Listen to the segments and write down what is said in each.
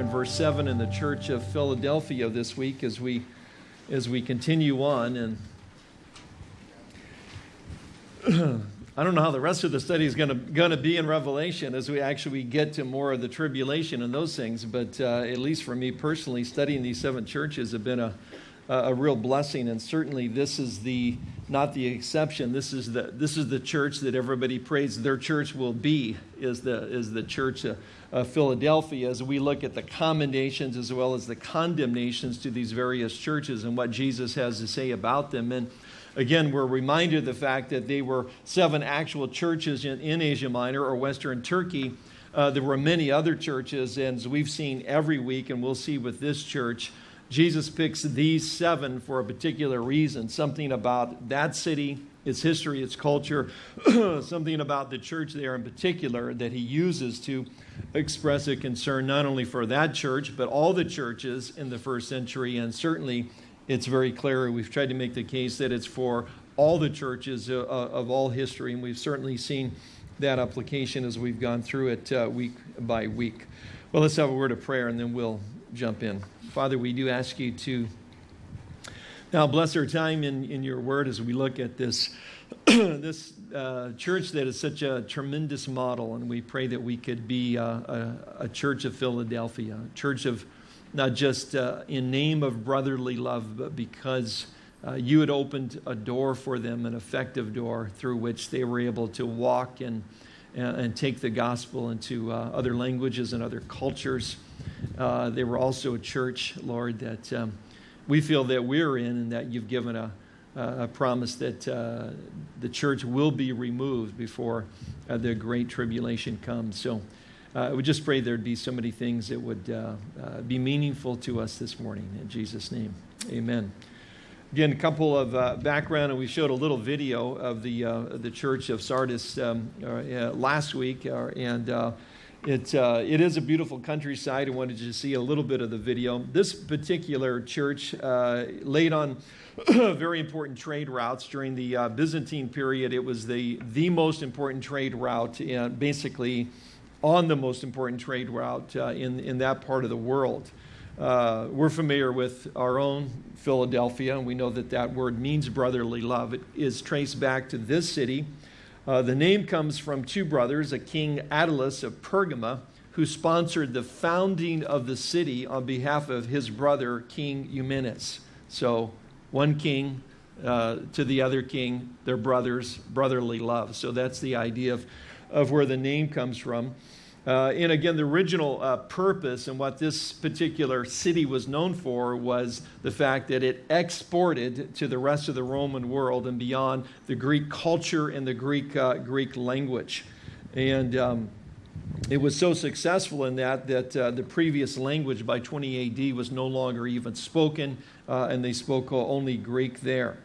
in verse 7 in the church of Philadelphia this week as we, as we continue on. And I don't know how the rest of the study is going to be in Revelation as we actually get to more of the tribulation and those things. But uh, at least for me personally, studying these seven churches have been a, a real blessing. And certainly this is the not the exception. This is the this is the church that everybody prays their church will be is the is the church of, of Philadelphia. As we look at the commendations as well as the condemnations to these various churches and what Jesus has to say about them. And again, we're reminded of the fact that they were seven actual churches in, in Asia Minor or Western Turkey. Uh, there were many other churches, and as we've seen every week, and we'll see with this church, Jesus picks these seven for a particular reason something about that city, its history, its culture, something about the church there in particular that he uses to express a concern not only for that church, but all the churches in the first century. And certainly it's very clear. We've tried to make the case that it's for all the churches uh, of all history, and we've certainly seen that application as we've gone through it uh, week by week. Well, let's have a word of prayer and then we'll jump in. Father, we do ask you to now bless our time in, in your word as we look at this, this uh, church that is such a tremendous model. And we pray that we could be uh, a, a, church of Philadelphia, a church of not just uh, in name of brotherly love, but because uh, you had opened a door for them, an effective door through which they were able to walk and, and take the gospel into uh, other languages and other cultures. Uh, they were also a church, Lord, that um, we feel that we're in and that you've given a, a promise that uh, the church will be removed before uh, the great tribulation comes. So uh, I would just pray there'd be so many things that would uh, uh, be meaningful to us this morning. In Jesus' name, amen. Again, a couple of uh, background, and we showed a little video of the uh, the church of Sardis um, uh, last week, and it, uh, it is a beautiful countryside. I wanted you to see a little bit of the video. This particular church uh, laid on very important trade routes during the uh, Byzantine period. It was the, the most important trade route, basically on the most important trade route uh, in, in that part of the world. Uh, we're familiar with our own Philadelphia, and we know that that word means brotherly love. It is traced back to this city uh, the name comes from two brothers, a king Attalus of Pergama, who sponsored the founding of the city on behalf of his brother, King Eumenes. So, one king uh, to the other king, their brothers, brotherly love. So, that's the idea of, of where the name comes from. Uh, and again, the original uh, purpose and what this particular city was known for was the fact that it exported to the rest of the Roman world and beyond the Greek culture and the Greek, uh, Greek language. And um, it was so successful in that that uh, the previous language by 20 AD was no longer even spoken, uh, and they spoke only Greek there.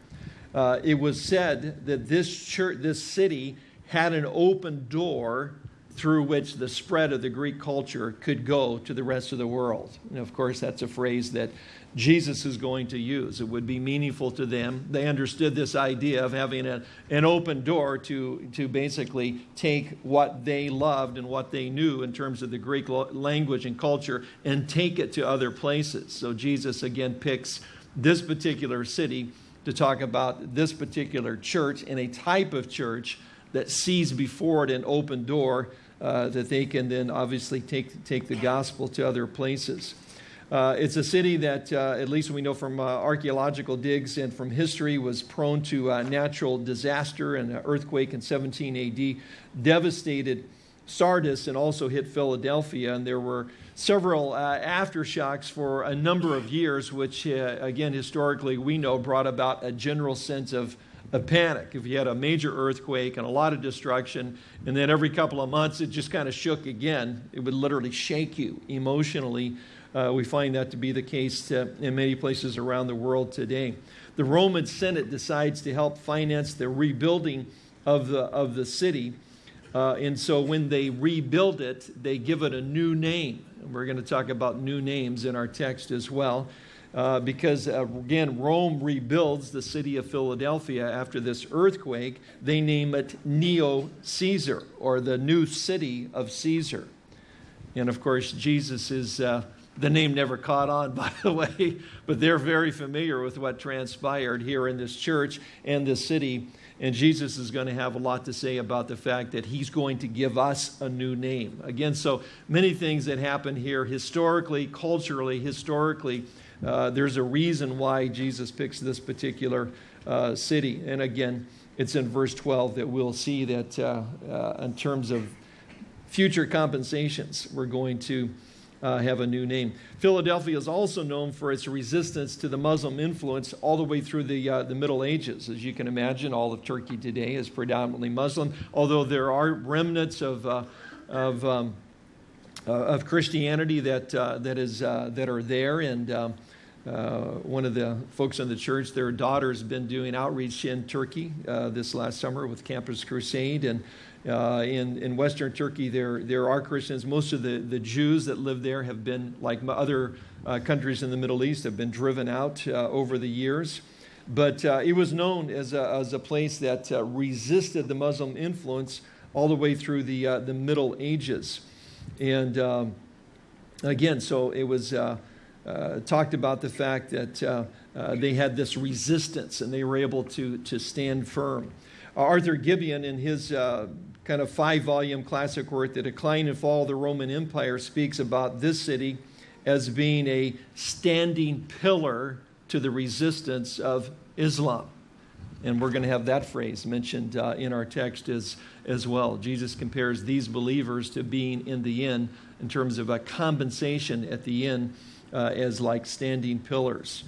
Uh, it was said that this church, this city had an open door through which the spread of the Greek culture could go to the rest of the world. And of course, that's a phrase that Jesus is going to use. It would be meaningful to them. They understood this idea of having a, an open door to, to basically take what they loved and what they knew in terms of the Greek language and culture and take it to other places. So Jesus again picks this particular city to talk about this particular church and a type of church that sees before it an open door uh, that they can then obviously take, take the gospel to other places. Uh, it's a city that, uh, at least we know from uh, archaeological digs and from history, was prone to uh, natural disaster and an earthquake in 17 AD, devastated Sardis and also hit Philadelphia. And there were several uh, aftershocks for a number of years, which, again, historically we know brought about a general sense of a panic. If you had a major earthquake and a lot of destruction, and then every couple of months it just kind of shook again, it would literally shake you emotionally. Uh, we find that to be the case uh, in many places around the world today. The Roman Senate decides to help finance the rebuilding of the, of the city. Uh, and so when they rebuild it, they give it a new name. We're going to talk about new names in our text as well uh, because, uh, again, Rome rebuilds the city of Philadelphia after this earthquake. They name it Neo Caesar, or the new city of Caesar. And of course, Jesus is uh, The name never caught on, by the way, but they're very familiar with what transpired here in this church and this city. And Jesus is going to have a lot to say about the fact that he's going to give us a new name. Again, so many things that happen here historically, culturally, historically. Uh, there's a reason why Jesus picks this particular uh, city. And again, it's in verse 12 that we'll see that uh, uh in terms of future compensations, we're going to uh, have a new name. Philadelphia is also known for its resistance to the Muslim influence all the way through the, the Middle Ages. As you can imagine, all of Turkey today is predominantly Muslim, although there are remnants of, of, um, uh, of Christianity that, uh, that, is, uh, that are there. And um, one of the folks in the church, their daughter's been doing outreach in Turkey this last summer with Campus Crusade. And uh, in, in Western Turkey, there, there are Christians. Most of the, the Jews that live there have been, like other uh, countries in the Middle East, have been driven out uh, over the years. But uh, it was known as a, as a place that uh, resisted the Muslim influence all the way through the, uh, the Middle Ages. And um, again, so it was talked about the fact that they had this resistance and they were able to, to stand firm. Arthur Gibbon, in his uh, kind of five volume classic work, The Decline and Fall of the Roman Empire, speaks about this city as being a standing pillar to the resistance of Islam. And we're going to have that phrase mentioned uh, in our text as, as well. Jesus compares these believers to being in the inn in terms of a compensation at the inn uh, as like standing pillars.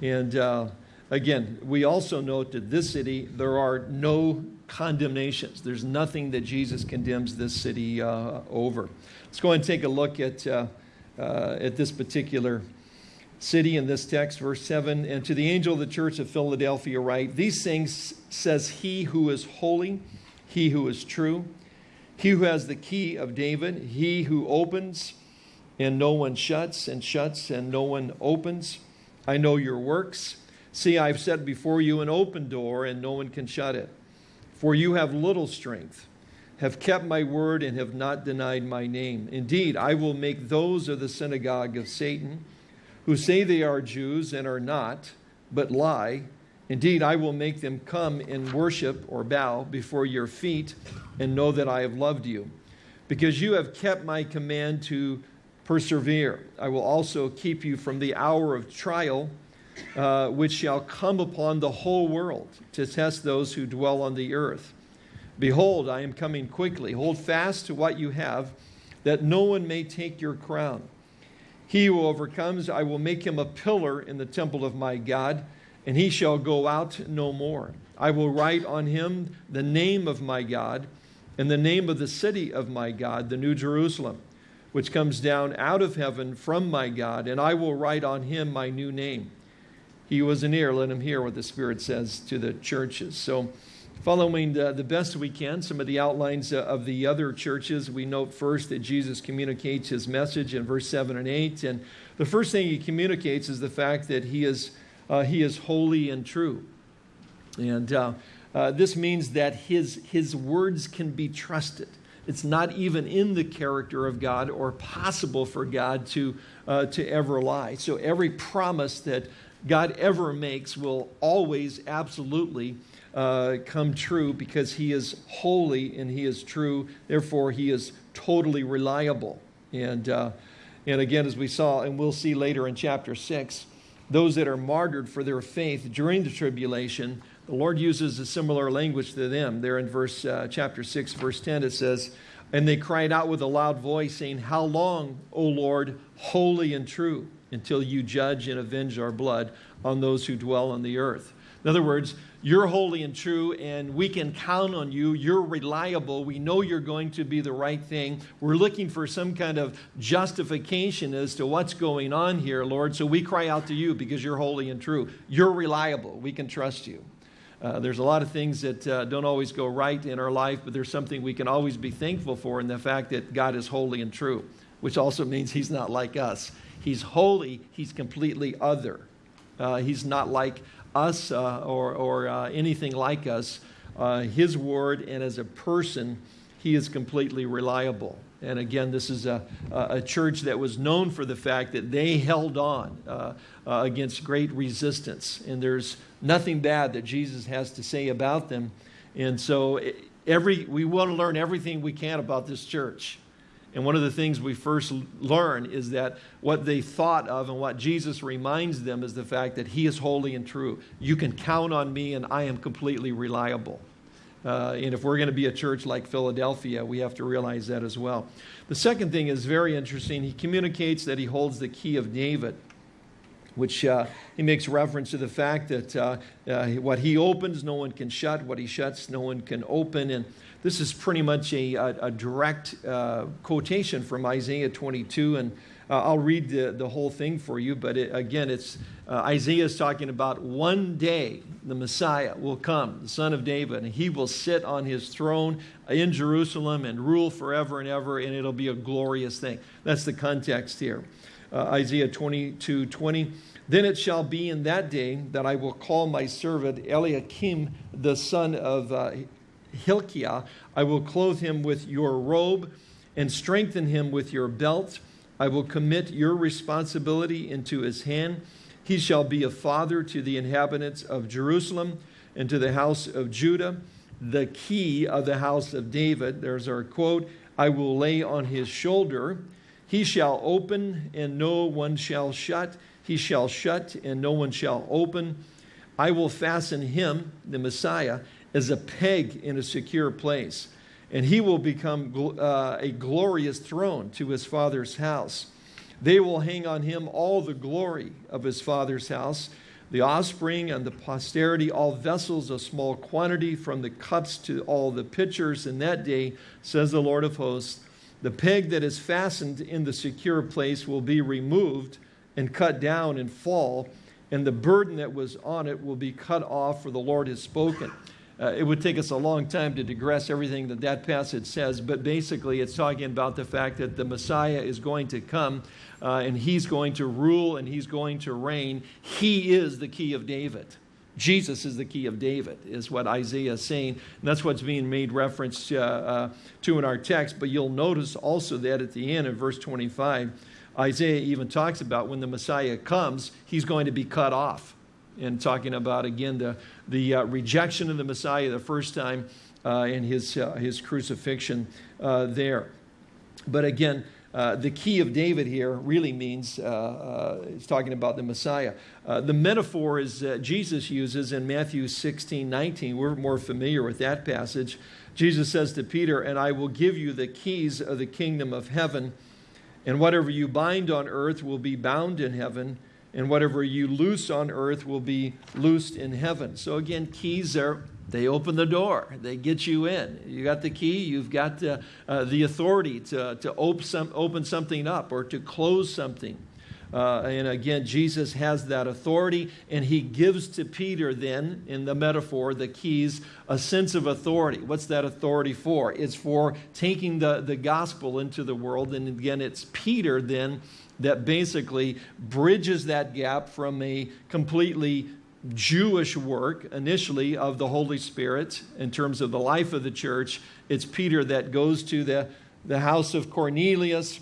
And uh, again, we also note that this city, there are no condemnations. There's nothing that Jesus condemns this city uh, over. Let's go and take a look at, uh, uh, at this particular city in this text, verse 7. And to the angel of the church of Philadelphia, write, These things says he who is holy, he who is true, he who has the key of David, he who opens and no one shuts, and shuts and no one opens. I know your works. See, I've set before you an open door, and no one can shut it. For you have little strength, have kept my word, and have not denied my name. Indeed, I will make those of the synagogue of Satan, who say they are Jews and are not, but lie. Indeed, I will make them come and worship or bow before your feet and know that I have loved you. Because you have kept my command to persevere, I will also keep you from the hour of trial uh, which shall come upon the whole world to test those who dwell on the earth. Behold, I am coming quickly. Hold fast to what you have, that no one may take your crown. He who overcomes, I will make him a pillar in the temple of my God, and he shall go out no more. I will write on him the name of my God, and the name of the city of my God, the New Jerusalem, which comes down out of heaven from my God, and I will write on him my new name he was an ear, let him hear what the Spirit says to the churches. So, following the, the best we can, some of the outlines uh, of the other churches, we note first that Jesus communicates his message in verse 7 and 8. And the first thing he communicates is the fact that he is, uh, he is holy and true. And uh, uh, this means that his, his words can be trusted. It's not even in the character of God or possible for God to, uh, to ever lie. So every promise that God ever makes will always absolutely uh, come true because he is holy and he is true. Therefore, he is totally reliable. And, uh, and again, as we saw, and we'll see later in chapter 6, those that are martyred for their faith during the tribulation, the Lord uses a similar language to them. There in verse uh, chapter 6, verse 10, it says, And they cried out with a loud voice, saying, How long, O Lord, holy and true? until you judge and avenge our blood on those who dwell on the earth. In other words, you're holy and true, and we can count on you. You're reliable. We know you're going to be the right thing. We're looking for some kind of justification as to what's going on here, Lord. So we cry out to you because you're holy and true. You're reliable. We can trust you. Uh, there's a lot of things that uh, don't always go right in our life, but there's something we can always be thankful for in the fact that God is holy and true, which also means He's not like us. He's holy, he's completely other. Uh, he's not like us uh, or, or uh, anything like us. Uh, his word and as a person, he is completely reliable. And again, this is a, a church that was known for the fact that they held on against great resistance. And there's nothing bad that Jesus has to say about them. And so every, we want to learn everything we can about this church. And one of the things we first learn is that what they thought of and what Jesus reminds them is the fact that He is holy and true. You can count on me, and I am completely reliable. Uh, and if we're going to be a church like Philadelphia, we have to realize that as well. The second thing is very interesting. He communicates that he holds the key of David, which uh, he makes reference to the fact that uh, uh what he opens, no one can shut. What he shuts, no one can open. And this is pretty much a, a, a direct uh, quotation from Isaiah 22. And uh, I'll read the, the whole thing for you, but it, again, it's uh, Isaiah is talking about one day the Messiah will come, the son of David, and he will sit on his throne in Jerusalem and rule forever and ever, and it'll be a glorious thing. That's the context here. Uh, Isaiah 22 20. Then it shall be in that day that I will call my servant Eliakim, the son of uh, Hilkiah. I will clothe him with your robe and strengthen him with your belt. I will commit your responsibility into his hand. He shall be a father to the inhabitants of Jerusalem and to the house of Judah, the key of the house of David. There's our quote I will lay on his shoulder. He shall open, and no one shall shut. He shall shut, and no one shall open. I will fasten him, the Messiah, as a peg in a secure place and he will become uh, a glorious throne to his father's house. They will hang on him all the glory of his father's house, the offspring and the posterity, all vessels of small quantity, from the cups to all the pitchers. In that day, says the Lord of hosts, the peg that is fastened in the secure place will be removed and cut down and fall, and the burden that was on it will be cut off, for the Lord has spoken. Uh, it would take us a long time to digress everything that that passage says, but basically it's talking about the fact that the Messiah is going to come uh, and he's going to rule and he's going to reign. He is the key of David. Jesus is the key of David, is what Isaiah is saying. And that's what's being made reference uh, uh to in our text. But you'll notice also that at the end of verse 25, Isaiah even talks about when the Messiah comes, he's going to be cut off and talking about, again, the, the uh, rejection of the Messiah the first time uh, and his, uh, his crucifixion uh, there. But again, uh, the key of David here really means, uh, it's talking about the Messiah. the metaphor is Jesus uses in Matthew 16, 19. We're more familiar with that passage. Jesus says to Peter, And I will give you the keys of the kingdom of heaven, and whatever you bind on earth will be bound in heaven and whatever you loose on earth will be loosed in heaven. So again, keys are they open the door. They get you in. You got the key. You've got uh, uh, the authority to, to open, some, open something up or to close something. Uh, and again, Jesus has that authority, and he gives to Peter, then, in the metaphor, the keys, a sense of authority. What's that authority for? It's for taking the, the gospel into the world. And again, it's Peter, then, that basically bridges that gap from a completely Jewish work initially of the Holy Spirit in terms of the life of the church. It's Peter that goes to the, the house of Cornelius,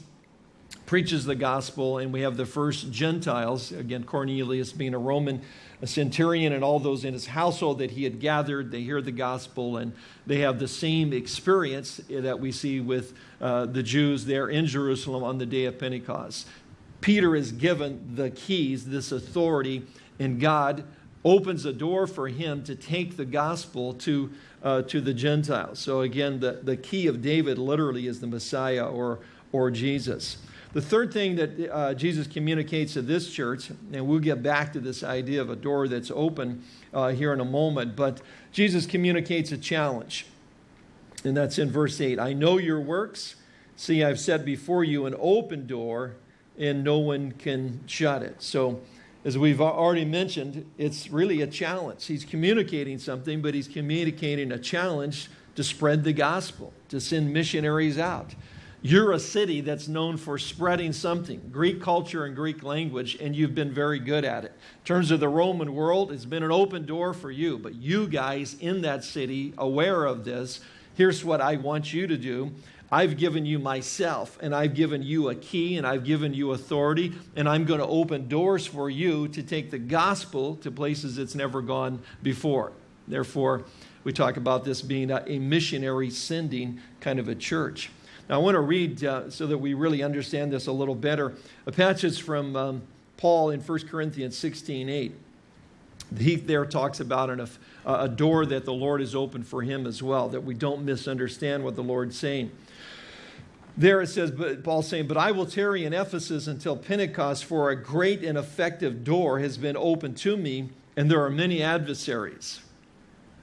preaches the gospel, and we have the first Gentiles, again, Cornelius being a Roman a centurion and all those in his household that he had gathered. They hear the gospel and they have the same experience that we see with uh, the Jews there in Jerusalem on the day of Pentecost. Peter is given the keys, this authority, and God opens a door for him to take the gospel to, uh, to the Gentiles. So again, the, the key of David literally is the Messiah or, or Jesus. The third thing that uh, Jesus communicates to this church, and we'll get back to this idea of a door that's open uh, here in a moment, but Jesus communicates a challenge. And that's in verse 8. I know your works. See, I've set before you an open door and no one can shut it. So, as we've already mentioned, it's really a challenge. He's communicating something, but he's communicating a challenge to spread the gospel, to send missionaries out. You're a city that's known for spreading something, Greek culture and Greek language, and you've been very good at it. In terms of the Roman world, it's been an open door for you, but you guys in that city, aware of this, here's what I want you to do I've given you myself, and I've given you a key, and I've given you authority, and I'm going to open doors for you to take the gospel to places it's never gone before. Therefore, we talk about this being a, missionary sending kind of a church. Now, I want to read uh, so that we really understand this a little better a passage from um, Paul in 1 Corinthians 16 8. He there talks about an, a door that the Lord has opened for him as well, that we don't misunderstand what the Lord's saying. There it says, but Paul's saying, But I will tarry in Ephesus until Pentecost, for a great and effective door has been opened to me, and there are many adversaries.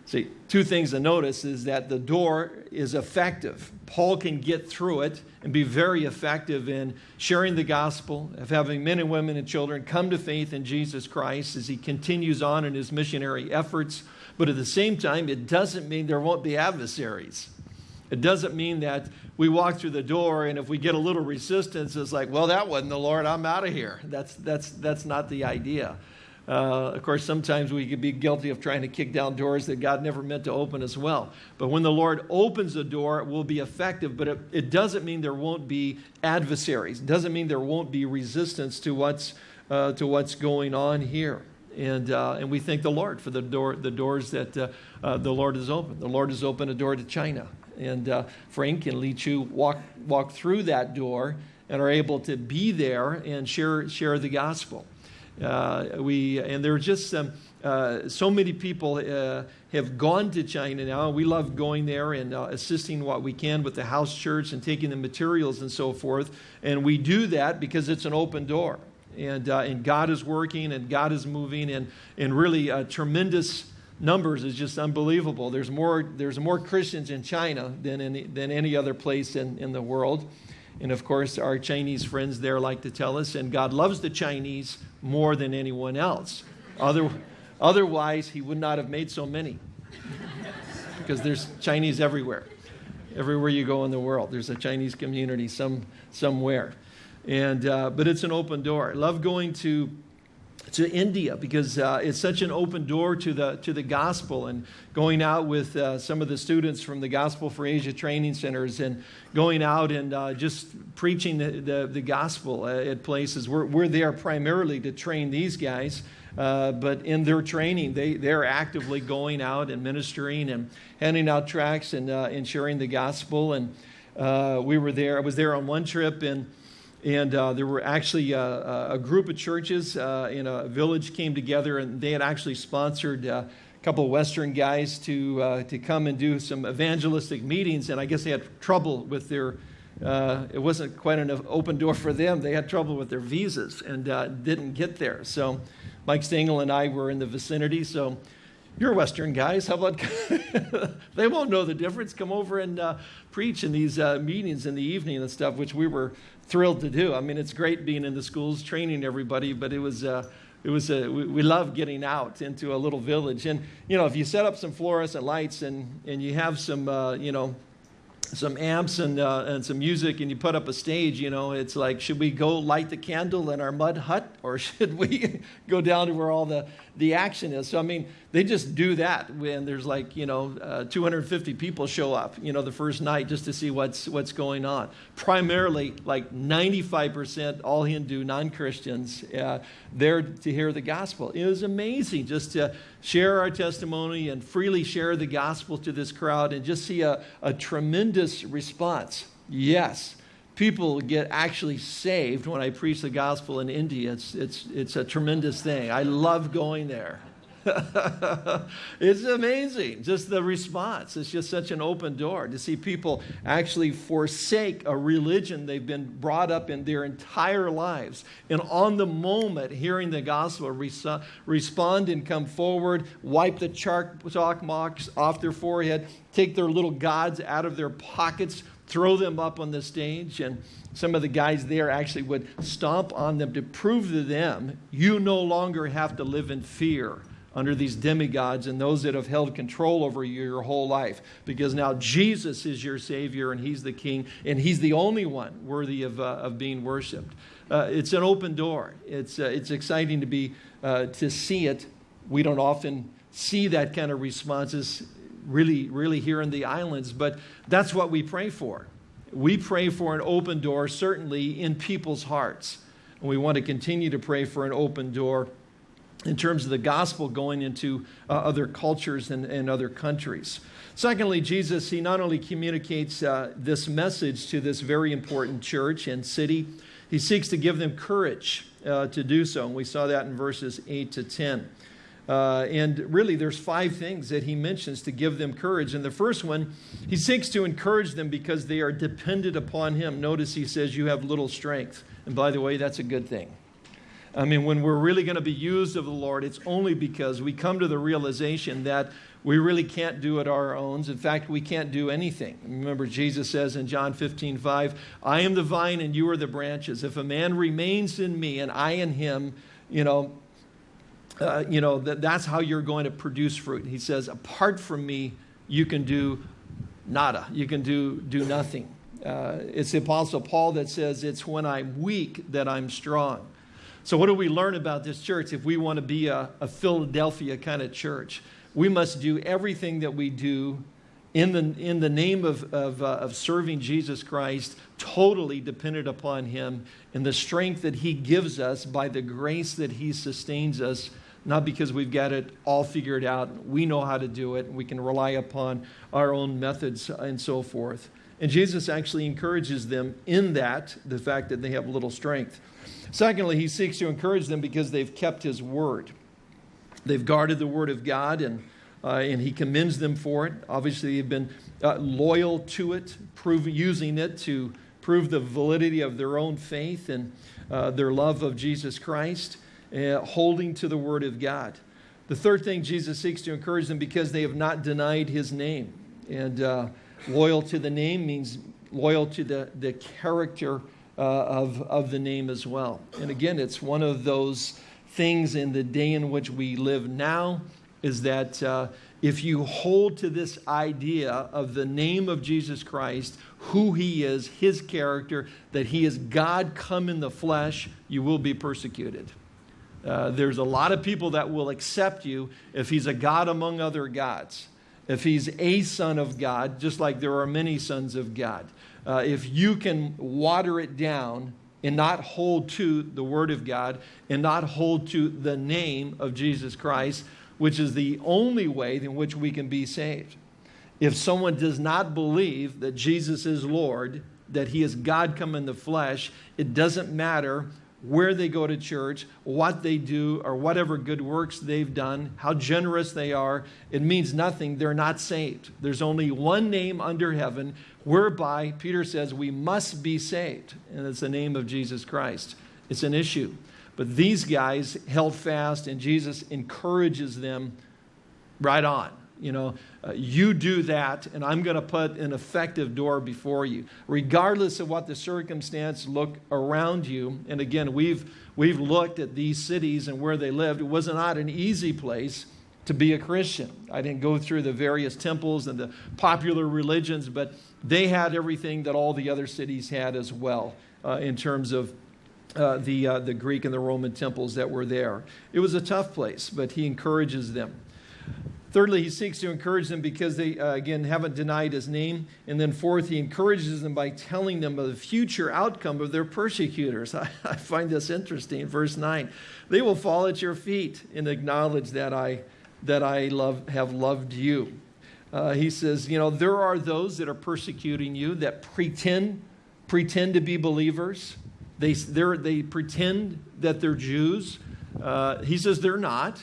See, two things to notice is that the door is effective. Paul can get through it and be very effective in sharing the gospel, of having men and women and children come to faith in Jesus Christ as he continues on in his missionary efforts. But at the same time, it doesn't mean there won't be adversaries. It doesn't mean that we walk through the door and if we get a little resistance, it's like, well, that wasn't the Lord, I'm out of here. That's, that's, that's not the idea. Uh, of course, sometimes we could be guilty of trying to kick down doors that God never meant to open as well. But when the Lord opens a door, it will be effective, but it, it doesn't mean there won't be adversaries. It doesn't mean there won't be resistance to what's, uh, to what's going on here. And, uh, and we thank the Lord for the, door, the doors that uh, uh, the Lord has opened. The Lord has opened a door to China. And uh, Frank and Li Chu walk, walk through that door and are able to be there and share, share the gospel. Uh, we, and there are just some, uh, so many people uh, have gone to China now. We love going there and uh, assisting what we can with the house church and taking the materials and so forth. And we do that because it's an open door. And, uh, and God is working and God is moving and, and really uh, tremendous numbers is just unbelievable. There's more, there's more Christians in China than, in, than any other place in, in the world. And of course, our Chinese friends there like to tell us, and God loves the Chinese more than anyone else. Other, otherwise, He would not have made so many. because there's Chinese everywhere. Everywhere you go in the world, there's a Chinese community some, somewhere. And, uh, but it's an open door. I love going to to India because uh, it's such an open door to the, to the gospel and going out with uh, some of the students from the Gospel for Asia training centers and going out and uh, just preaching the, the, the gospel uh, at places. We're, we're there primarily to train these guys, uh, but in their training, they, they're actively going out and ministering and handing out tracts and, uh, and sharing the gospel. And we were there, I was there on one trip and and uh, there were actually uh, uh, a group of churches uh, in a village came together, and they had actually sponsored uh, a couple of Western guys to, to come and do some evangelistic meetings. And I guess they had trouble with their, it wasn't quite an open door for them. They had trouble with their visas and didn't get there. So Mike Stengel and I were in the vicinity. So you're Western guys. How about they won't know the difference? Come over and uh, preach in these uh, meetings in the evening and stuff, which we were thrilled to do. I mean, it's great being in the schools, training everybody, but it was. Uh, it was a, we, we love getting out into a little village and you know if you set up some fluorescent lights and and you have some uh, you know some amps and, uh, and some music and you put up a stage, you know, it's like, should we go light the candle in our mud hut or should we go down to where all the, the action is? So, I mean, they just do that when there's like, you know, uh, 250 people show up, you know, the first night just to see what's, what's going on. Primarily, like 95% all Hindu, non Christians, uh, there to hear the gospel. It was amazing just to share our testimony and freely share the gospel to this crowd and just see a, a tremendous response. Yes, people get actually saved when I preach the gospel in India. It's, it's, it's a tremendous thing. I love going there. it's amazing, just the response. It's just such an open door to see people actually forsake a religion they've been brought up in their entire lives. And on the moment, hearing the gospel, respond and come forward, wipe the chalk marks off their forehead, take their little gods out of their pockets, throw them up on the stage. And some of the guys there actually would stomp on them to prove to them you no longer have to live in fear under these demigods and those that have held control over you your whole life. Because now Jesus is your Savior and He's the King and He's the only one worthy of, uh, of being worshiped. Uh, it's an open door. It's, uh, it's exciting to, be, uh, to see it. We don't often see that kind of responses really, really here in the islands, but that's what we pray for. We pray for an open door, certainly in people's hearts. And we want to continue to pray for an open door in terms of the gospel going into uh, other cultures and, and, other countries. Secondly, Jesus, he not only communicates uh, this message to this very important church and city, he seeks to give them courage uh, to do so. And we saw that in verses 8 to 10. Uh, and really, there's five things that he mentions to give them courage. And the first one, he seeks to encourage them because they are dependent upon him. Notice he says, You have little strength. And by the way, that's a good thing. I mean, when we're really going to be used of the Lord, it's only because we come to the realization that we really can't do it our own. In fact, we can't do anything. Remember, Jesus says in John 15, 5, I am the vine and you are the branches. If a man remains in me and I in him, you know, uh, you know, that, that's how you're going to produce fruit. He says, apart from me, you can do nada. You can do, do nothing. Uh, it's the Apostle Paul that says, it's when I'm weak that I'm strong. So what do we learn about this church if we want to be a, a Philadelphia kind of church? We must do everything that we do in the, in the name of, of, uh, of serving Jesus Christ, totally dependent upon Him and the strength that He gives us by the grace that He sustains us not because we've got it all figured out. We know how to do it. We can rely upon our own methods and so forth. And Jesus actually encourages them in that, the fact that they have little strength. Secondly, he seeks to encourage them because they've kept his word. They've guarded the word of God, and, uh, and he commends them for it. Obviously, they've been uh, loyal to it, prove, using it to prove the validity of their own faith and uh, their love of Jesus Christ uh, holding to the Word of God. The third thing Jesus seeks to encourage them because they have not denied His name. And uh, loyal to the name means loyal to the, the character uh, of, of the name as well. And again, it's one of those things in the day in which we live now is that uh, if you hold to this idea of the name of Jesus Christ, who he is, his character, that he is God come in the flesh, you will be persecuted. Uh, there's a lot of people that will accept you if he's a God among other gods. If he's a son of God, just like there are many sons of God. Uh, if you can water it down and not hold to the Word of God and not hold to the name of Jesus Christ, which is the only way in which we can be saved. If someone does not believe that Jesus is Lord, that he is God come in the flesh, it doesn't matter where they go to church, what they do, or whatever good works they've done, how generous they are, it means nothing. They're not saved. There's only one name under heaven whereby Peter says we must be saved, and it's the name of Jesus Christ. It's an issue. But these guys held fast, and Jesus encourages them right on. You know, uh, you do that, and I'm going to put an effective door before you. Regardless of what the circumstance look around you, and again, we've, we've looked at these cities and where they lived. It was not an easy place to be a Christian. I didn't go through the various temples and the popular religions, but they had everything that all the other cities had as well uh, in terms of uh, the, uh, the Greek and the Roman temples that were there. It was a tough place, but he encourages them. Thirdly, he seeks to encourage them because they, uh, again, haven't denied his name. And then fourth, he encourages them by telling them of the future outcome of their persecutors. I, I find this interesting. Verse 9 They will fall at your feet and acknowledge that I, that I love, have loved you. Uh, he says, You know, there are those that are persecuting you that pretend, pretend to be believers. They, they pretend that they're Jews. Uh, he says they're not.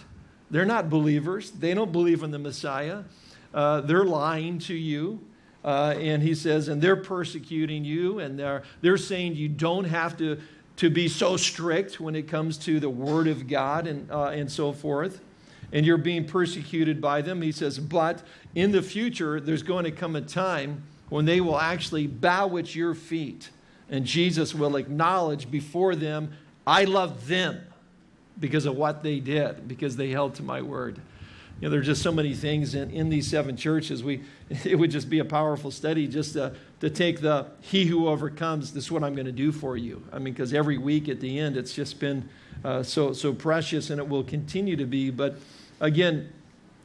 They're not believers. They don't believe in the Messiah. Uh, they're lying to you. Uh, and he says, and they're persecuting you, and they're, they're saying you don't have to, to be so strict when it comes to the Word of God and, uh, and so forth. And you're being persecuted by them. He says, but in the future, there's going to come a time when they will actually bow at your feet. And Jesus will acknowledge before them, I love them because of what they did, because they held to my word. You know, there are just so many things in, in these seven churches. We, it would just be a powerful study just to, to take the he who overcomes, this is what I'm going to do for you. I mean, because every week at the end, it's just been uh, so, so precious and it will continue to be. But again,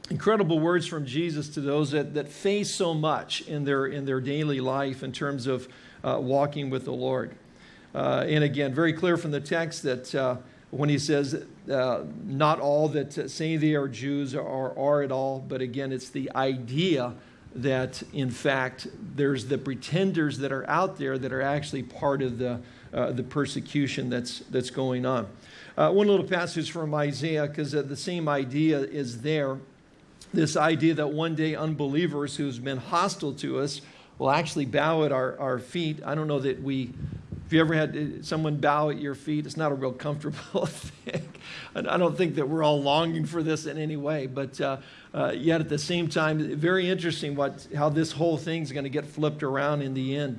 incredible words from Jesus to those that, that face so much in their, in their daily life in terms of uh, walking with the Lord. Uh, and again, very clear from the text that uh, when he says, uh, not all that say they are Jews are, are at all, but again, it's the idea that in fact there's the pretenders that are out there that are actually part of the, uh, the persecution that's, that's going on. Uh, one little passage from Isaiah, because uh, the same idea is there. This idea that one day unbelievers who's been hostile to us will actually bow at our, our feet. I don't know that we if you ever had uh, someone bow at your feet, it's not a real comfortable thing. I don't think that we're all longing for this in any way, but uh, uh, yet at the same time, very interesting what, how this whole thing's going to get flipped around in the end.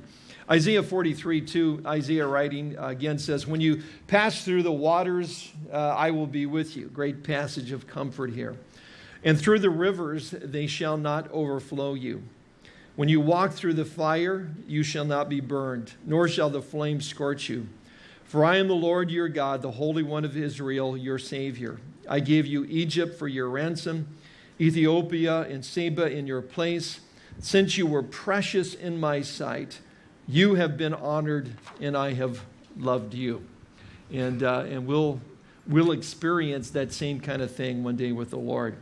Isaiah 43, 2, Isaiah writing again says, When you pass through the waters, uh, I will be with you. Great passage of comfort here. And through the rivers, they shall not overflow you. When you walk through the fire, you shall not be burned, nor shall the flame scorch you. For I am the Lord your God, the Holy One of Israel, your Savior. I gave you Egypt for your ransom, Ethiopia and Seba in your place. Since you were precious in my sight, you have been honored, and I have loved you. And, uh, and we'll, we'll experience that same kind of thing one day with the Lord.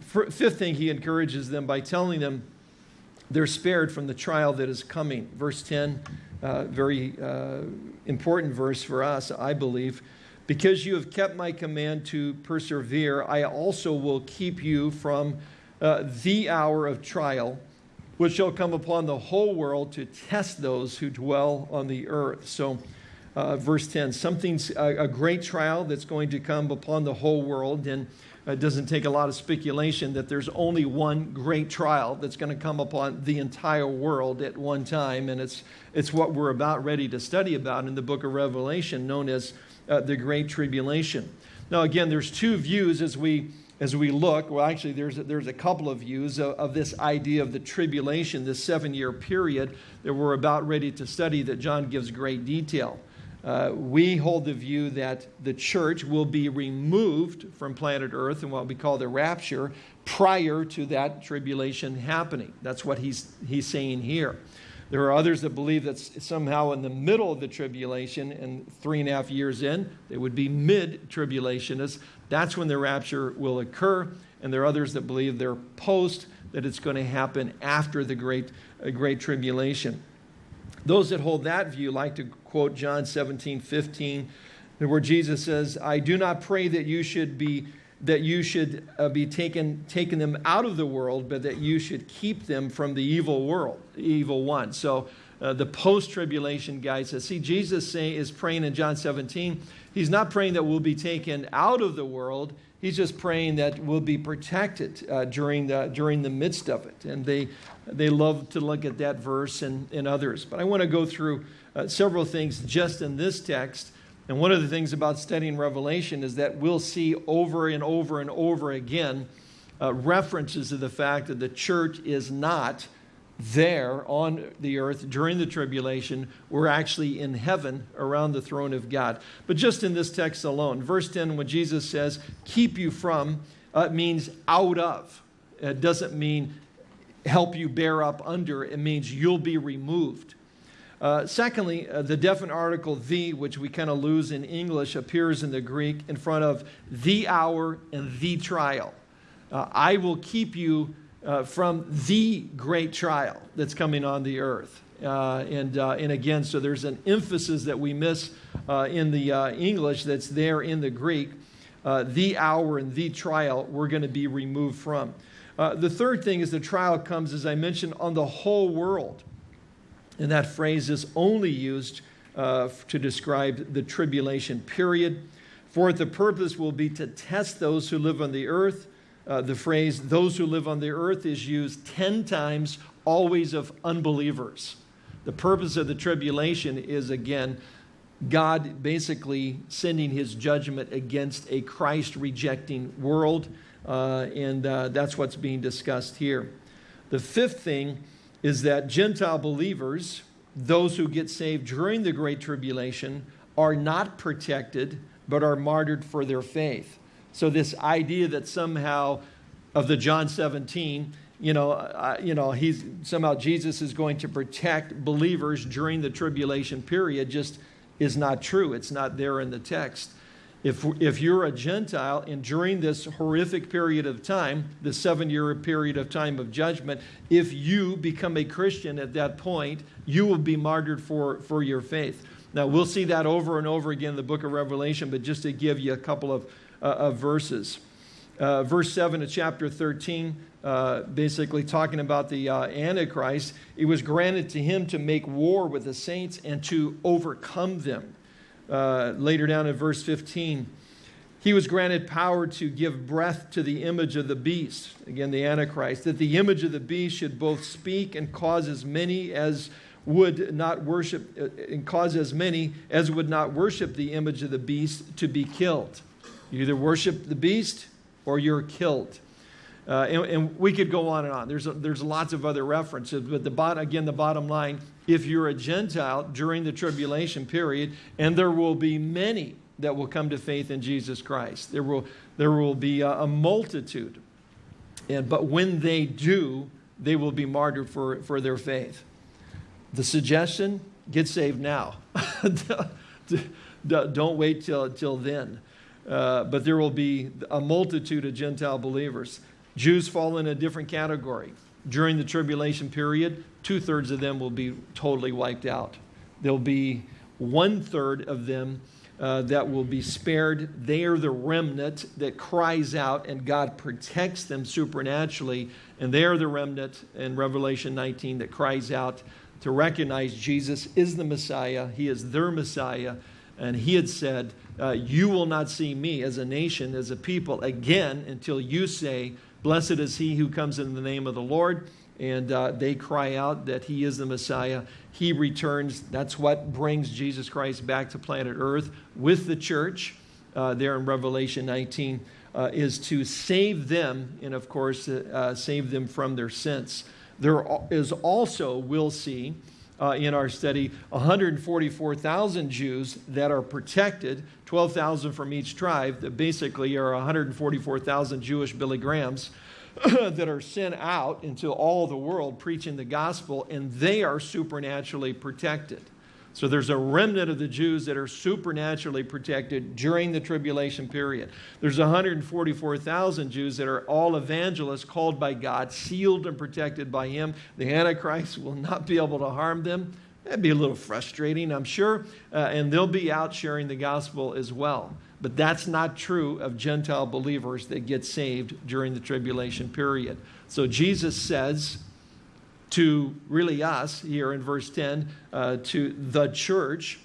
Fifth thing, he encourages them by telling them, they're spared from the trial that is coming. Verse 10, uh, very uh, important verse for us, I believe. Because you have kept my command to persevere, I also will keep you from uh, the hour of trial, which shall come upon the whole world to test those who dwell on the earth. So, uh, verse 10, something's a, a great trial that's going to come upon the whole world. And it doesn't take a lot of speculation that there's only one great trial that's going to come upon the entire world at one time, and it's, it's what we're about ready to study about in the book of Revelation, known as uh, the Great Tribulation. Now, again, there's two views as we as we look. Well, actually, there's a, there's a couple of views of, of this idea of the tribulation, this seven year period that we're about ready to study that John gives great detail. Uh, we hold the view that the church will be removed from planet Earth in what we call the rapture prior to that tribulation happening. That's what he's, he's saying here. There are others that believe that somehow in the middle of the tribulation and three and a half years in, they would be mid tribulationists. That's when the rapture will occur. And there are others that believe they're post, that it's going to happen after the great, uh, great tribulation. Those that hold that view like to quote John 17, 15, where Jesus says, I do not pray that you should be that you should uh, be taken, taken them out of the world, but that you should keep them from the evil world, evil one. So uh, the post-tribulation guy says, see, Jesus say, is praying in John 17. He's not praying that we'll be taken out of the world. He's just praying that we'll be protected uh, during, the, during the midst of it. And they, they love to look at that verse and, and others. But I want to go through uh, several things just in this text. And one of the things about studying Revelation is that we'll see over and over and over again uh, references to the fact that the church is not there on the earth during the tribulation. We're actually in heaven around the throne of God. But just in this text alone, verse 10, when Jesus says, keep you from, uh, means out of. It doesn't mean help you bear up under, it means you'll be removed. Uh, secondly, uh, the definite article the, which we kind of lose in English, appears in the Greek in front of the hour and the trial. Uh, I will keep you uh, from the great trial that's coming on the earth. Uh, and, and again, so there's an emphasis that we miss in the English that's there in the Greek. The hour and the trial we're going to be removed from. the third thing is the trial comes, as I mentioned, on the whole world. And that phrase is only used to describe the tribulation period. For the purpose will be to test those who live on the earth uh, the phrase, those who live on the earth, is used 10 times, always of unbelievers. The purpose of the tribulation is, again, God basically sending his judgment against a Christ rejecting world, uh, and uh, that's what's being discussed here. The fifth thing is that Gentile believers, those who get saved during the Great Tribulation, are not protected but are martyred for their faith. So this idea that somehow of the John 17 you know, uh, you know, he's somehow Jesus is going to protect believers during the tribulation period just is not true. It's not there in the text. If, if you're a Gentile and during this horrific period of time, the seven year period of time of judgment, if you become a Christian at that point, you will be martyred for, for your faith. Now, we'll see that over and over again in the book of Revelation, but just to give you a couple of, uh, of verses. Uh, verse 7 of chapter 13, uh, basically talking about the uh, Antichrist, it was granted to him to make war with the saints and to overcome them. Uh, later down in verse 15, he was granted power to give breath to the image of the beast, again, the Antichrist, that the image of the beast should both speak and cause as many as would not worship, uh, and cause as many as would not worship the image of the beast to be killed. You either worship the beast or you're killed. Uh, and, and, we could go on and on. There's, a, there's lots of other references, but the bot, again, the bottom line if you're a Gentile during the tribulation period, and there will be many that will come to faith in Jesus Christ, there will, there will be a, a multitude. And, but when they do, they will be martyred for, for their faith. The suggestion get saved now. Don't wait till, till then. Uh, but there will be a multitude of Gentile believers. Jews fall in a different category. During the tribulation period, two thirds of them will be totally wiped out. There'll be one third of them uh, that will be spared. They are the remnant that cries out, and God protects them supernaturally. And they are the remnant in Revelation 19 that cries out to recognize Jesus is the Messiah. He is their Messiah. And he had said, uh, You will not see me as a nation, as a people again until you say, Blessed is he who comes in the name of the Lord. And uh, they cry out that he is the Messiah. He returns. That's what brings Jesus Christ back to planet Earth with the church uh, there in Revelation 19, uh, is to save them and, of course, uh, save them from their sins. There is also, we'll see, uh, in our study 144,000 Jews that are protected, 12,000 from each tribe, that basically are 144,000 Jewish Billy Grahams that are sent out into all the world preaching the gospel, and they are supernaturally protected. So there's a remnant of the Jews that are supernaturally protected during the tribulation period. There's 144,000 Jews that are all evangelists called by God, sealed and protected by Him. The Antichrist will not be able to harm them. That'd be a little frustrating, I'm sure. Uh, and they'll be out sharing the gospel as well. But that's not true of Gentile believers that get saved during the tribulation period. So Jesus says, to really us here in verse 10, uh, to the church,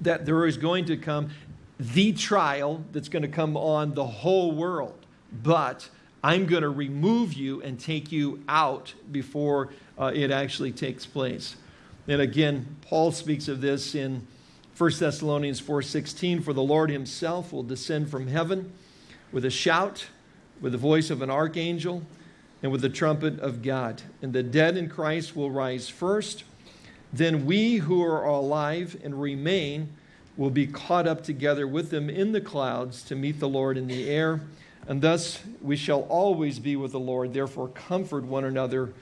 that there is going to come the trial that's going to come on the whole world. But I'm going to remove you and take you out before uh, it actually takes place. And again, Paul speaks of this in 1 Thessalonians 4:16 for the Lord himself will descend from heaven with a shout with the voice of an archangel and with the trumpet of God. And the dead in Christ will rise first. Then we who are alive and remain will be caught up together with them in the clouds to meet the Lord in the air. And thus we shall always be with the Lord. Therefore, comfort one another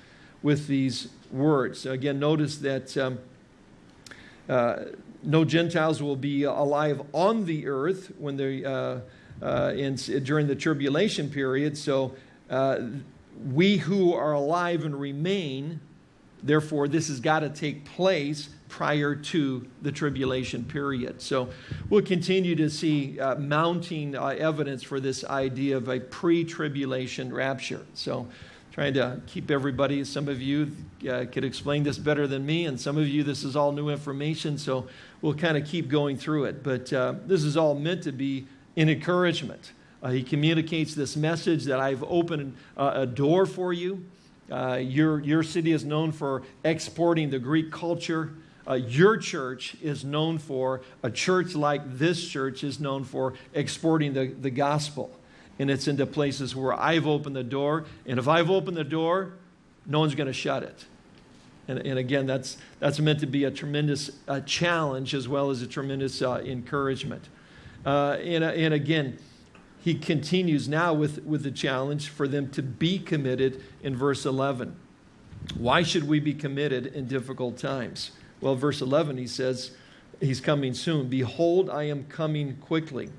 with these words. So again, notice that um, uh, no Gentiles will be alive on the earth when they, uh, uh, in, during the tribulation period. So uh, we who are alive and remain, therefore, this has got to take place prior to the tribulation period. So we'll continue to see uh, mounting uh, evidence for this idea of a pre tribulation rapture. So trying to keep everybody, some of you uh, could explain this better than me, and some of you, this is all new information. So we'll kind of keep going through it. But uh, this is all meant to be an encouragement. Uh, he communicates this message that I've opened uh, a door for you. Uh, your, your city is known for exporting the Greek culture. Uh, your church is known for, a church like this church is known for exporting the, the gospel. And it's into places where I've opened the door. And if I've opened the door, no one's going to shut it. And, and, again, that's, that's meant to be a tremendous uh, challenge as well as a tremendous uh, encouragement. And, and again, he continues now with, with the challenge for them to be committed in verse 11. Why should we be committed in difficult times? Well, verse 11, he says, He's coming soon. Behold, I am coming quickly.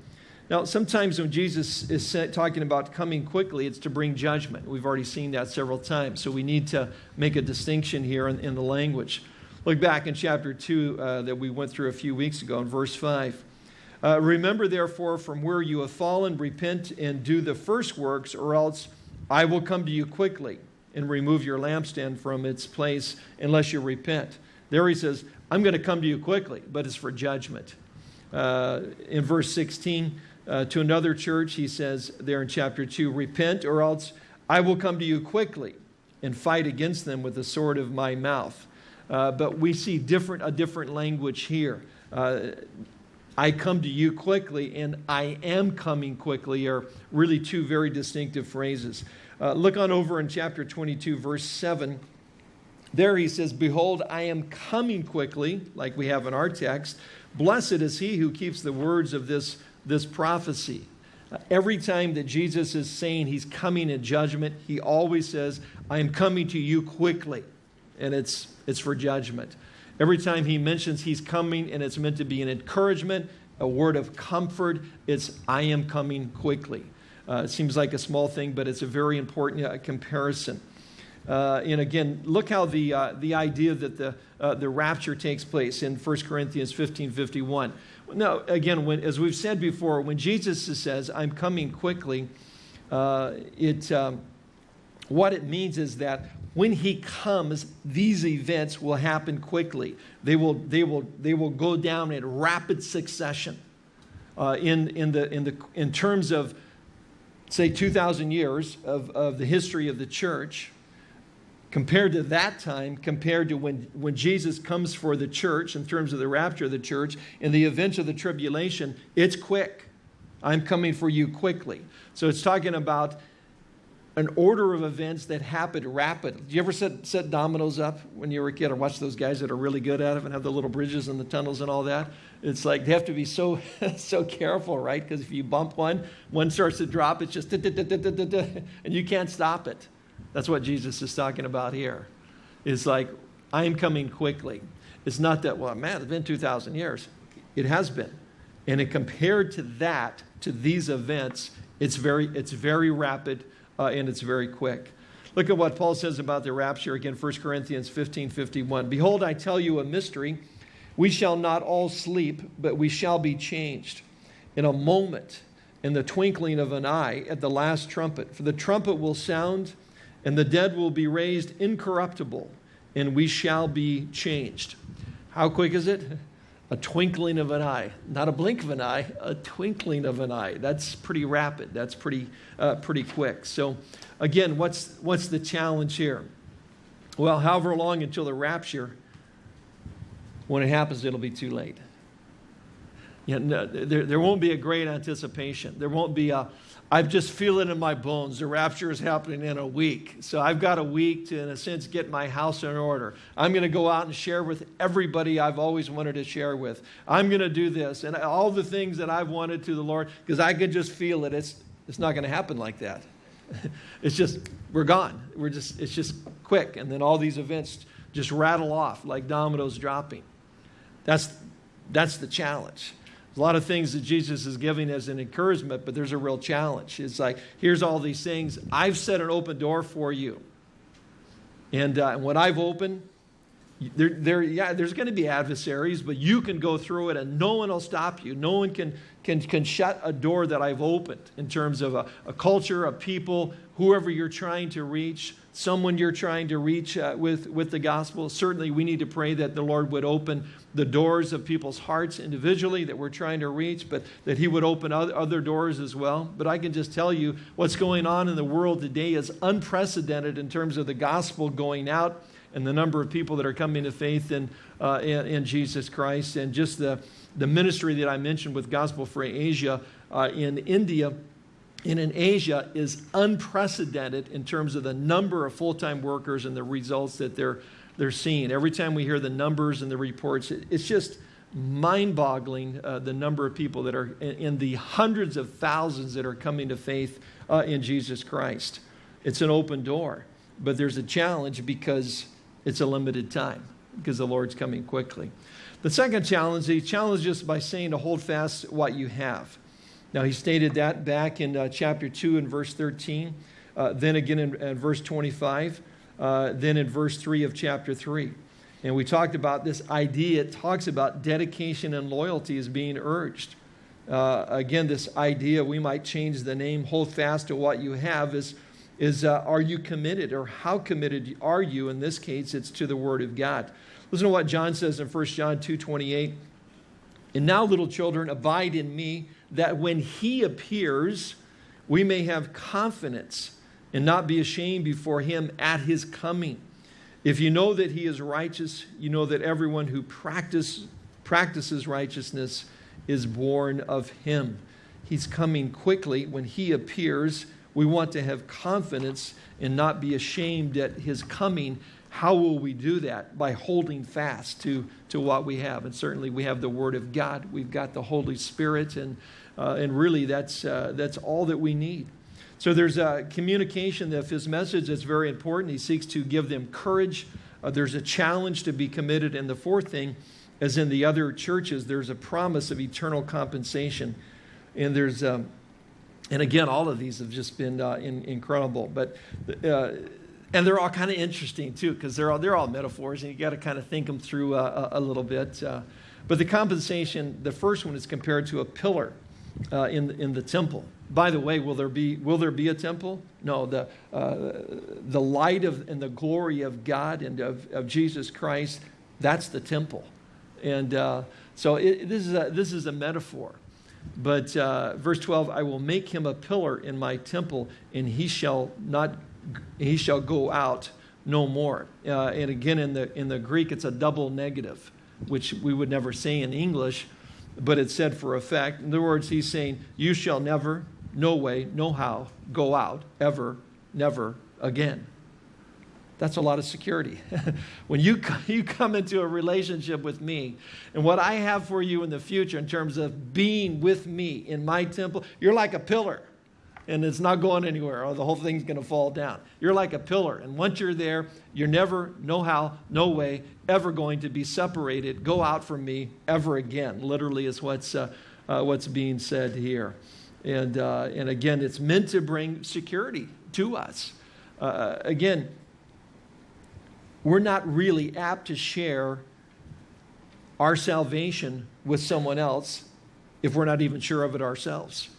Now, sometimes when Jesus is talking about coming quickly, it's to bring judgment. We've already seen that several times. So we need to make a distinction here in, in the language. Look back in chapter 2 uh, that we went through a few weeks ago in verse 5. Uh, Remember, therefore, from where you have fallen, repent and do the first works, or else I will come to you quickly and remove your lampstand from its place unless you repent. There he says, I'm going to come to you quickly, but it's for judgment. Uh, in verse 16, uh, to another church, he says there in chapter 2, Repent, or else I will come to you quickly and fight against them with the sword of my mouth. Uh, but we see different, a different language here. I come to you quickly and I am coming quickly are really two very distinctive phrases. Uh, look on over in chapter 22, verse 7. There he says, Behold, I am coming quickly, like we have in our text. Blessed is he who keeps the words of this, this prophecy. Uh, every time that Jesus is saying he's coming in judgment, he always says, I am coming to you quickly. And it's, it's for judgment. Every time he mentions he's coming and it's meant to be an encouragement, a word of comfort, it's, I am coming quickly. Uh, it seems like a small thing, but it's a very important uh, comparison. Uh, and again, look how the, uh, the idea that the, uh, the rapture takes place in 1 Corinthians 15 51. Now, again, when, as we've said before, when Jesus says, I'm coming quickly, uh, it, um, what it means is that when he comes, these events will happen quickly. They will, they will, they will go down in rapid succession. Uh, in, in, the, in, the, in terms of, say, 2,000 years of, of the history of the church, compared to that time, compared to when, when Jesus comes for the church in terms of the rapture of the church, in the events of the tribulation, it's quick. I'm coming for you quickly. So it's talking about an order of events that happened rapidly. You ever set, set dominoes up when you were a kid or watch those guys that are really good at it and have the little bridges and the tunnels and all that? It's like they have to be so, so careful, right? Because if you bump one, one starts to drop, it's just, and you can't stop it. That's what Jesus is talking about here. It's like, I am coming quickly. It's not that, well, man, it's been 2,000 years. It has been. And it, compared to that, to these events, it's very, it's very rapid uh, and it's very quick. Look at what Paul says about the rapture again, 1 Corinthians 15 51. Behold, I tell you a mystery. We shall not all sleep, but we shall be changed in a moment, in the twinkling of an eye, at the last trumpet. For the trumpet will sound, and the dead will be raised incorruptible, and we shall be changed. How quick is it? A twinkling of an eye. Not a blink of an eye, a twinkling of an eye. That's pretty rapid. That's pretty, uh, pretty quick. So, again, what's, what's the challenge here? Well, however long until the rapture, when it happens, it'll be too late. Know, there, there won't be a great anticipation. There won't be a, I just feel it in my bones. The rapture is happening in a week. So I've got a week to, in a sense, get my house in order. I'm going to go out and share with everybody I've always wanted to share with. I'm going to do this and all the things that I've wanted to the Lord because I can just feel it. It's, it's not going to happen like that. it's just, we're gone. We're just, it's just quick. And then all these events just rattle off like dominoes dropping. That's, that's the challenge a lot of things that Jesus is giving as an encouragement, but there's a real challenge. It's like, here's all these things. I've set an open door for you. And uh, what I've opened, there, there, yeah, there's going to be adversaries, but you can go through it and no one will stop you. No one can, can, can shut a door that I've opened in terms of a, a culture, a people, whoever you're trying to reach, someone you're trying to reach uh, with, with the gospel. Certainly, we need to pray that the Lord would open the doors of people's hearts individually that we're trying to reach, but that He would open other doors as well. But I can just tell you what's going on in the world today is unprecedented in terms of the gospel going out and the number of people that are coming to faith in, uh, in, in, Jesus Christ, and just the, the ministry that I mentioned with Gospel for Asia uh, in India and in Asia is unprecedented in terms of the number of full time workers and the results that they're, they're seeing. Every time we hear the numbers and the reports, it, it's just mind boggling uh, the number of people that are in, the hundreds of thousands that are coming to faith uh, in Jesus Christ. It's an open door, but there's a challenge because it's a limited time, because the Lord's coming quickly. The second challenge, he challenges us by saying to hold fast what you have. Now, he stated that back in uh, chapter 2 and verse 13, uh, then again in, in verse 25, uh, then in verse 3 of chapter 3. And we talked about this idea. It talks about dedication and loyalty as being urged. Uh, again, this idea, we might change the name, hold fast to what you have, is, is uh, are you committed or how committed are you? In this case, it's to the Word of God. Listen to what John says in 1 John 2 28. And now, little children, abide in me, that when he appears, we may have confidence and not be ashamed before him at his coming. If you know that he is righteous, you know that everyone who practice, practices righteousness is born of him. He's coming quickly. When he appears, we want to have confidence and not be ashamed at his coming. How will we do that? By holding fast to, to what we have. And certainly we have the Word of God, we've got the Holy Spirit, and, uh, and really that's, uh, that's all that we need. So there's a communication of his message that's very important. He seeks to give them courage. Uh, there's a challenge to be committed. And the fourth thing, as in the other churches, there's a promise of eternal compensation. And there's, um, and again, all of these have just been uh, in, incredible. But, uh, and they're all kind of interesting too, because they're all, they're all metaphors, and you got to kind of think them through uh, a, a, little bit. Uh, but the compensation, the first one is compared to a pillar uh, in, in the temple. By the way, will there be, will there be a temple? No, the, uh, the light of, and the glory of God and of, of Jesus Christ, that's the temple. And uh, so it, this, is a, this is a metaphor. But verse 12, I will make him a pillar in my temple, and he shall not, he shall go out no more. Uh, and again, in the, in the Greek, it's a double negative, which we would never say in English, but it's said for effect. In other words, he's saying, You shall never, no way, no how, go out ever, never again. That's a lot of security. when you, you come into a relationship with me and what I have for you in the future in terms of being with me in my temple, you're like a pillar and it's not going anywhere or the whole thing's going to fall down. You're like a pillar. And once you're there, you're never, no how, no way, ever going to be separated. Go out from me ever again. Literally, is what's, uh, uh, what's being said here. And, uh, and again, it's meant to bring security to us. Uh, again, we're not really apt to share our salvation with someone else if we're not even sure of it ourselves.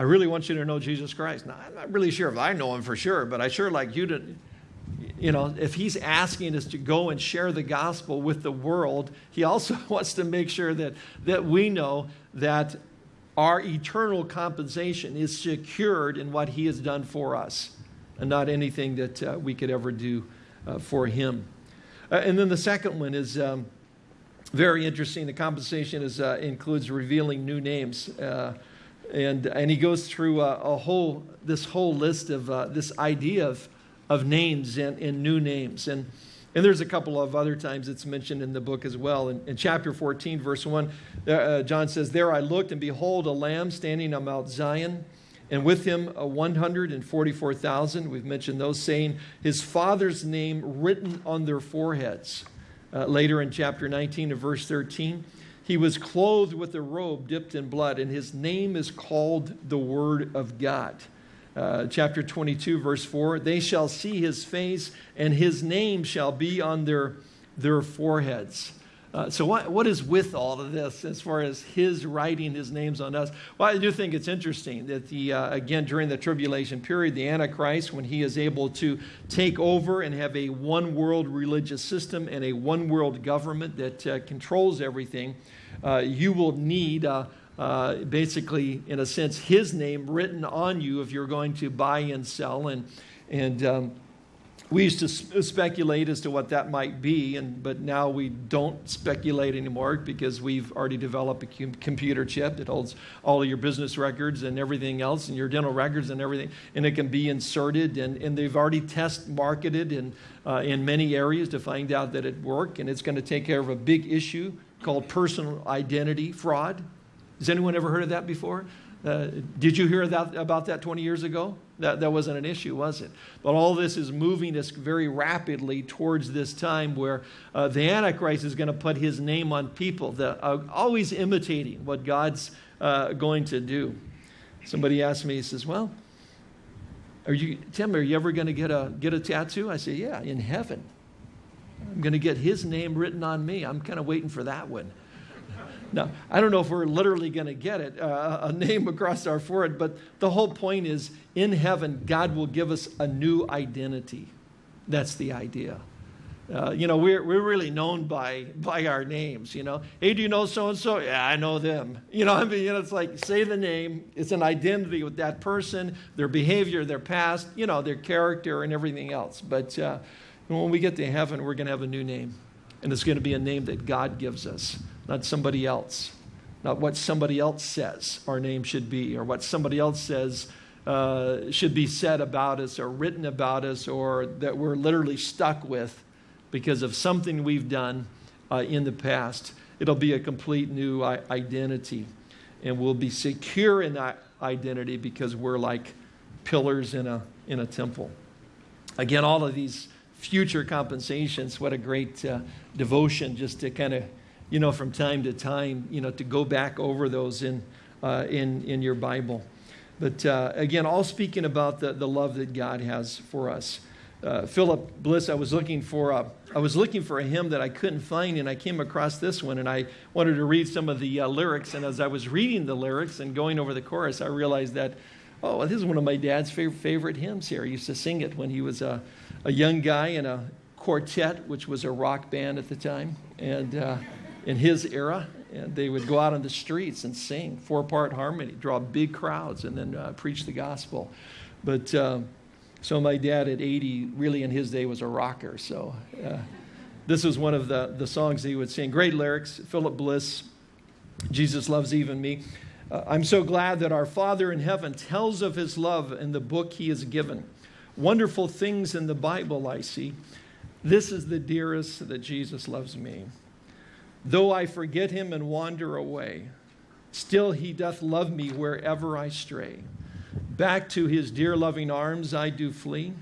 I really want you to know Jesus Christ. Now, I'm not really sure if I know him for sure, but I sure like you to, you know, if he's asking us to go and share the gospel with the world, he also wants to make sure that, that we know that our eternal compensation is secured in what he has done for us and not anything that uh, we could ever do uh, for him. Uh, and then the second one is um, very interesting. The compensation is, uh, includes revealing new names. Uh, and, and he goes through a, a whole, this whole list of uh, this idea of, of names and, and new names. And, and there's a couple of other times it's mentioned in the book as well. In, in chapter 14, verse 1, uh, uh, John says, There I looked, and behold, a lamb standing on Mount Zion, and with him a 144,000. We've mentioned those, saying, His father's name written on their foreheads. Uh, later in chapter 19 of verse 13, he was clothed with a robe dipped in blood, and his name is called the Word of God. Uh, chapter 22, verse 4 They shall see his face, and his name shall be on their, their foreheads. Uh, so, what, what is with all of this as far as his writing his names on us? Well, I do think it's interesting that, the, uh, again, during the tribulation period, the Antichrist, when he is able to take over and have a one world religious system and a one world government that uh, controls everything, uh, you will need. Uh, basically, in a sense, his name written on you if you're going to buy and sell. And, and um, we used to speculate as to what that might be, and, but now we don't speculate anymore because we've already developed a computer chip that holds all of your business records and everything else, and your dental records and everything, and it can be inserted. And, and they've already test marketed in, uh, in many areas to find out that it works, and it's going to take care of a big issue called personal identity fraud. Has anyone ever heard of that before? Uh, did you hear that, about that 20 years ago? That, that wasn't an issue, was it? But all this is moving us very rapidly towards this time where uh, the Antichrist is going to put his name on people that are always imitating what God's uh, going to do. Somebody asked me, he says, Well, are you, Tim, are you ever going to get a, get a tattoo? I say, Yeah, in heaven. I'm going to get his name written on me. I'm kind of waiting for that one. Now, I don't know if we're literally going to get it, uh, a name across our forehead, but the whole point is in heaven, God will give us a new identity. That's the idea. Uh, you know, we're, we're really known by, by our names, you know. Hey, do you know so and so? Yeah, I know them. You know, I mean, you know, it's like say the name, it's an identity with that person, their behavior, their past, you know, their character, and everything else. But uh, when we get to heaven, we're going to have a new name, and it's going to be a name that God gives us not somebody else, not what somebody else says our name should be, or what somebody else says uh, should be said about us, or written about us, or that we're literally stuck with because of something we've done uh, in the past. It'll be a complete new identity, and we'll be secure in that identity because we're like pillars in a, in a temple. Again, all of these future compensations, what a great uh, devotion just to kind of you know, from time to time, you know, to go back over those in, uh, in, in your Bible. But uh, again, all speaking about the, the love that God has for us. Uh, Philip Bliss, I was looking for a, I was looking for a hymn that I couldn't find, and I came across this one, and I wanted to read some of the uh, lyrics. And as I was reading the lyrics and going over the chorus, I realized that, oh, this is one of my dad's favorite, favorite hymns here. He used to sing it when he was a, a young guy in a quartet, which was a rock band at the time, and uh, in his era. And they would go out on the streets and sing four part harmony, draw big crowds, and then uh, preach the gospel. But uh, so my dad at 80, really in his day, was a rocker. So uh, this was one of the, the songs he would sing. Great lyrics, Philip Bliss, Jesus Loves Even Me. Uh, I'm so glad that our Father in heaven tells of his love in the book he has given. Wonderful things in the Bible I see. This is the dearest that Jesus loves me. Though I forget him and wander away, still he doth love me wherever I stray. Back to his dear loving arms I do flee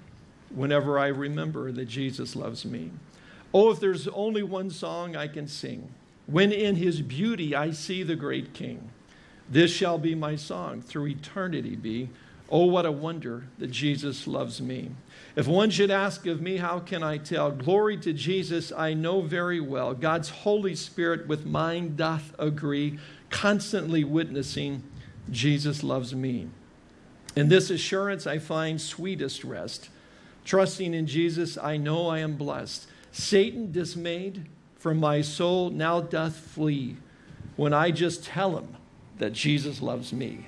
whenever I remember that Jesus loves me. Oh, if there's only one song I can sing, when in his beauty I see the great King, this shall be my song through eternity be. Oh, what a wonder that Jesus loves me. If one should ask of me, how can I tell? Glory to Jesus, I know very well. God's Holy Spirit with mine doth agree, constantly witnessing Jesus loves me. In this assurance I find sweetest rest. Trusting in Jesus, I know I am blessed. Satan dismayed from my soul now doth flee when I just tell him that Jesus loves me.